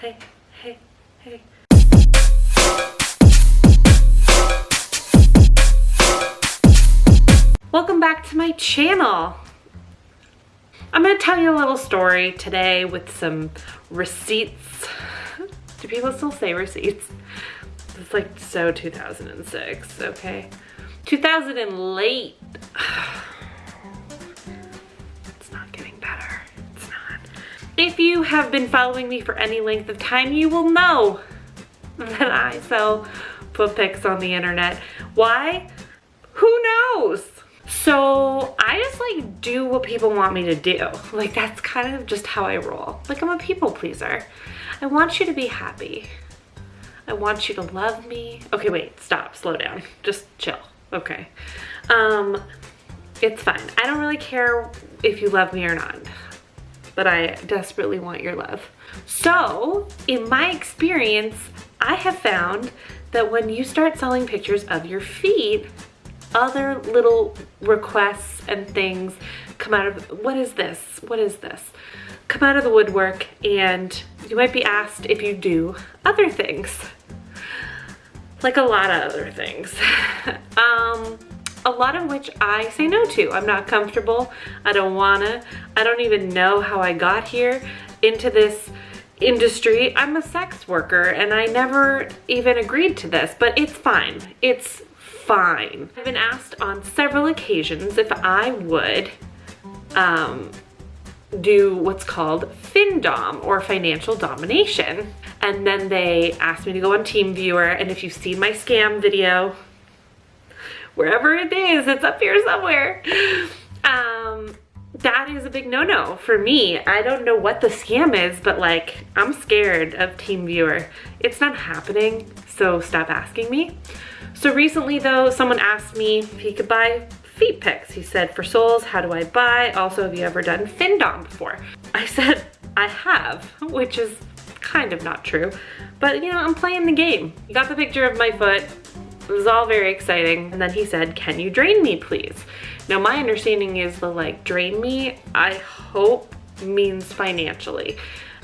hey, hey, hey. Welcome back to my channel. I'm gonna tell you a little story today with some receipts. Do people still say receipts? It's like so 2006, okay? 2000 and late. If you have been following me for any length of time, you will know that I sell foot pics on the internet. Why? Who knows? So I just like do what people want me to do. Like that's kind of just how I roll. Like I'm a people pleaser. I want you to be happy. I want you to love me. Okay, wait, stop, slow down. Just chill, okay. Um, it's fine. I don't really care if you love me or not, but I desperately want your love. So in my experience, I have found that when you start selling pictures of your feet, other little requests and things come out of, what is this? What is this? Come out of the woodwork and you might be asked if you do other things. Like a lot of other things. um, a lot of which I say no to. I'm not comfortable. I don't wanna. I don't even know how I got here into this industry. I'm a sex worker and I never even agreed to this, but it's fine. It's fine. I've been asked on several occasions if I would um, do what's called FinDom or financial domination. And then they asked me to go on TeamViewer and if you've seen my scam video, wherever it is, it's up here somewhere. Um, that is a big no-no for me. I don't know what the scam is, but like, I'm scared of TeamViewer. It's not happening, so stop asking me. So recently though, someone asked me if he could buy feet pics. He said, for soles, how do I buy? Also, have you ever done FinDom before? I said, I have, which is kind of not true. But you know, I'm playing the game. He got the picture of my foot. It was all very exciting. And then he said, can you drain me please? Now my understanding is the like drain me, I hope means financially.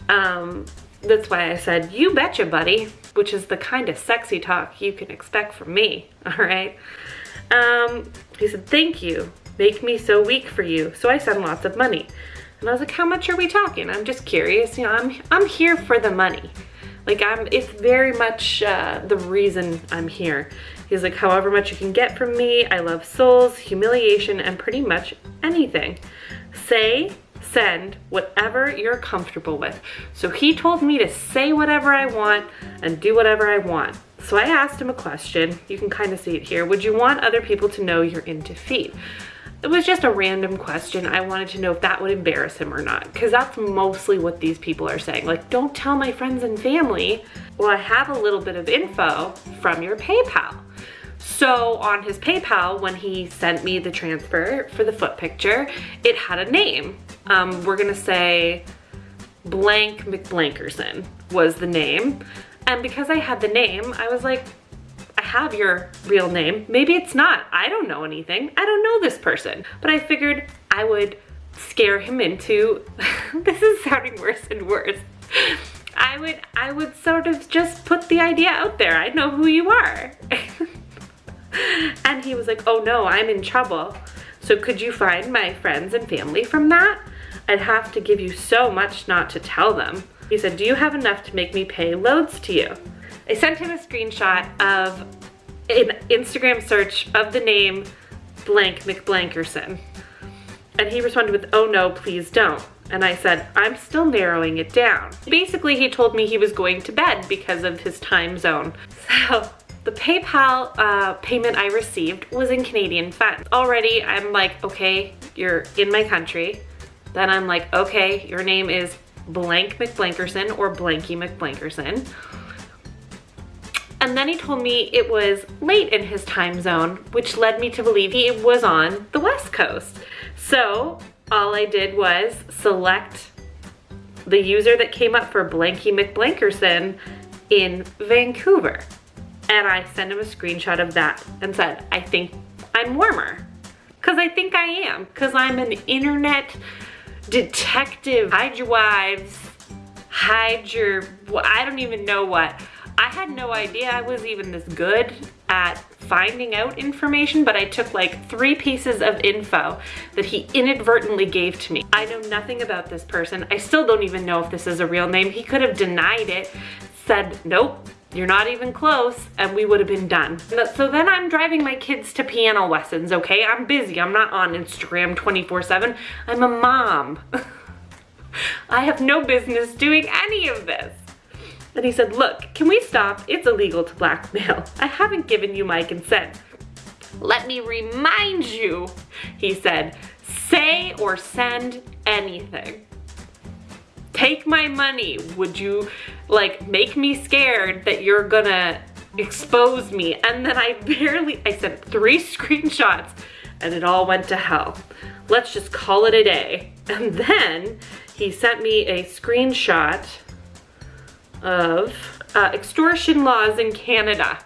Um, that's why I said, you betcha buddy, which is the kind of sexy talk you can expect from me, all right? Um, he said, thank you. Make me so weak for you. So I send lots of money. And I was like, how much are we talking? I'm just curious. You know, I'm, I'm here for the money. Like I'm, it's very much uh, the reason I'm here. He's like, however much you can get from me. I love soles, humiliation, and pretty much anything. Say, send, whatever you're comfortable with. So he told me to say whatever I want and do whatever I want. So I asked him a question. You can kind of see it here. Would you want other people to know you're into feet? It was just a random question. I wanted to know if that would embarrass him or not, because that's mostly what these people are saying. Like, don't tell my friends and family. Well, I have a little bit of info from your PayPal. So on his PayPal, when he sent me the transfer for the foot picture, it had a name. Um, we're gonna say blank McBlankerson was the name. And because I had the name, I was like, have your real name. Maybe it's not. I don't know anything. I don't know this person. But I figured I would scare him into, this is sounding worse and worse. I would, I would sort of just put the idea out there. I know who you are. and he was like, oh no, I'm in trouble. So could you find my friends and family from that? I'd have to give you so much not to tell them. He said, do you have enough to make me pay loads to you? I sent him a screenshot of an Instagram search of the name blank McBlankerson. And he responded with, oh no, please don't. And I said, I'm still narrowing it down. Basically, he told me he was going to bed because of his time zone. So the PayPal uh, payment I received was in Canadian funds. Already, I'm like, okay, you're in my country. Then I'm like, okay, your name is blank McBlankerson or Blanky McBlankerson. And then he told me it was late in his time zone, which led me to believe he was on the West Coast. So all I did was select the user that came up for Blanky McBlankerson in Vancouver. And I sent him a screenshot of that and said, I think I'm warmer. Cause I think I am, cause I'm an internet detective, hide your wives, hide your, I don't even know what. I had no idea I was even this good at finding out information, but I took like three pieces of info that he inadvertently gave to me. I know nothing about this person. I still don't even know if this is a real name. He could have denied it, said, nope, you're not even close, and we would have been done. So then I'm driving my kids to piano lessons, okay? I'm busy, I'm not on Instagram 24 seven. I'm a mom. I have no business doing any of this. And he said, look, can we stop? It's illegal to blackmail. I haven't given you my consent. Let me remind you, he said, say or send anything. Take my money. Would you like make me scared that you're gonna expose me? And then I barely, I sent three screenshots and it all went to hell. Let's just call it a day. And then he sent me a screenshot of uh, extortion laws in Canada.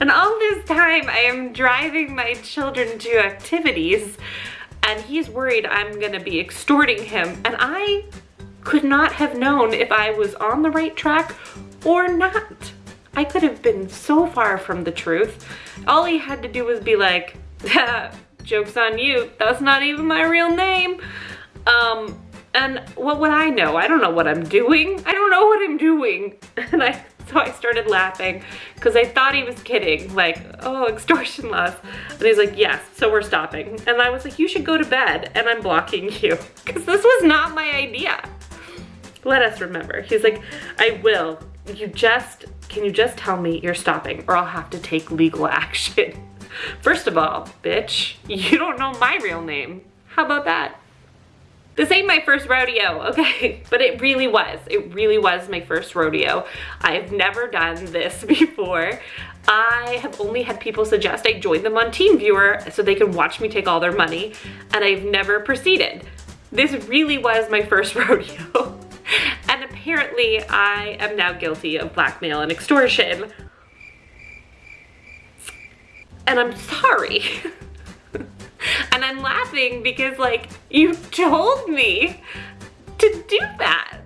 And all this time I am driving my children to activities and he's worried I'm gonna be extorting him and I could not have known if I was on the right track or not. I could have been so far from the truth. All he had to do was be like, joke's on you, that's not even my real name. Um, and what would I know? I don't know what I'm doing. I don't know what I'm doing. And I, so I started laughing because I thought he was kidding. Like, oh, extortion laws. And he's like, yes, so we're stopping. And I was like, you should go to bed and I'm blocking you because this was not my idea. Let us remember. He's like, I will. You just, can you just tell me you're stopping or I'll have to take legal action. First of all, bitch, you don't know my real name. How about that? This ain't my first rodeo, okay? But it really was. It really was my first rodeo. I've never done this before. I have only had people suggest I join them on TeamViewer so they can watch me take all their money, and I've never proceeded. This really was my first rodeo. and apparently I am now guilty of blackmail and extortion. And I'm sorry. And I'm laughing because like, you told me to do that.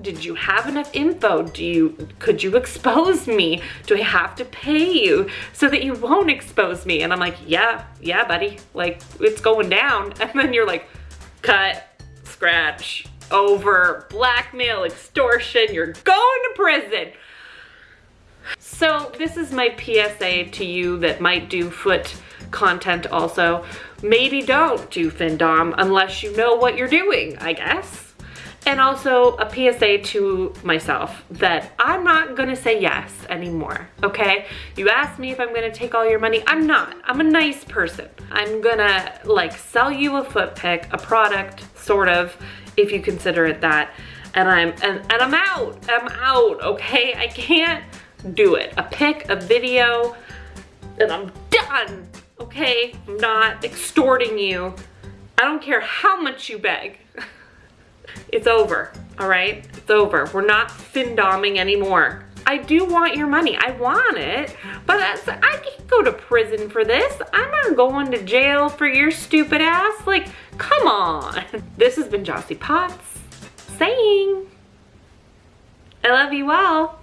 Did you have enough info? Do you, could you expose me? Do I have to pay you so that you won't expose me? And I'm like, yeah, yeah, buddy. Like, it's going down. And then you're like, cut, scratch, over, blackmail, extortion, you're going to prison. So this is my PSA to you that might do foot content also. Maybe don't do FinDom unless you know what you're doing, I guess. And also a PSA to myself that I'm not gonna say yes anymore, okay? You asked me if I'm gonna take all your money. I'm not, I'm a nice person. I'm gonna like sell you a foot pic, a product, sort of, if you consider it that. And I'm, and, and I'm out, I'm out, okay? I can't do it. A pic, a video, and I'm done okay? I'm not extorting you. I don't care how much you beg. it's over, all right? It's over. We're not findoming anymore. I do want your money. I want it, but I can't go to prison for this. I'm not going to jail for your stupid ass. Like, come on. This has been Jossie Potts saying, I love you all.